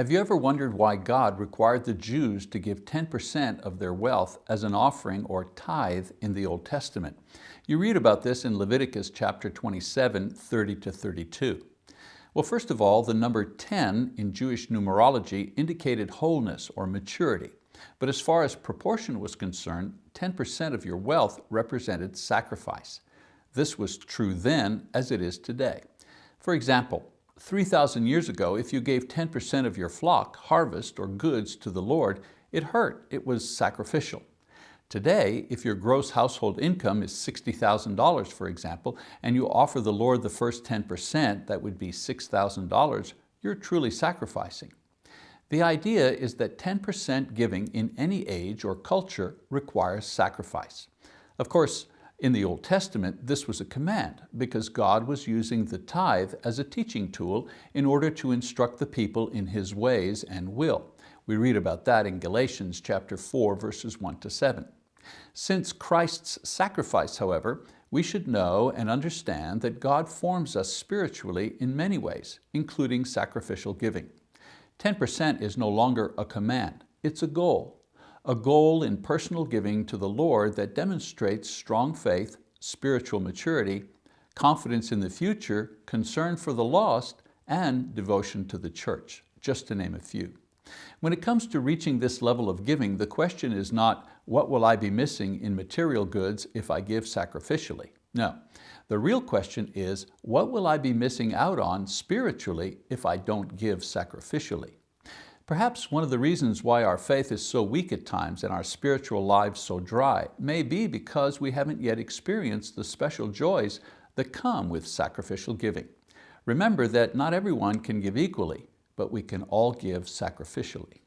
Have you ever wondered why God required the Jews to give 10% of their wealth as an offering or tithe in the Old Testament? You read about this in Leviticus chapter 27, 30 to 32. Well, first of all, the number 10 in Jewish numerology indicated wholeness or maturity. But as far as proportion was concerned, 10% of your wealth represented sacrifice. This was true then as it is today. For example, 3,000 years ago, if you gave 10% of your flock, harvest, or goods to the Lord, it hurt, it was sacrificial. Today, if your gross household income is $60,000, for example, and you offer the Lord the first 10%, that would be $6,000, you're truly sacrificing. The idea is that 10% giving in any age or culture requires sacrifice. Of course, in the Old Testament, this was a command because God was using the tithe as a teaching tool in order to instruct the people in His ways and will. We read about that in Galatians chapter 4, verses 1 to 7. Since Christ's sacrifice, however, we should know and understand that God forms us spiritually in many ways, including sacrificial giving. 10% is no longer a command, it's a goal a goal in personal giving to the Lord that demonstrates strong faith, spiritual maturity, confidence in the future, concern for the lost, and devotion to the church, just to name a few. When it comes to reaching this level of giving, the question is not, what will I be missing in material goods if I give sacrificially? No, the real question is, what will I be missing out on spiritually if I don't give sacrificially? Perhaps one of the reasons why our faith is so weak at times and our spiritual lives so dry may be because we haven't yet experienced the special joys that come with sacrificial giving. Remember that not everyone can give equally, but we can all give sacrificially.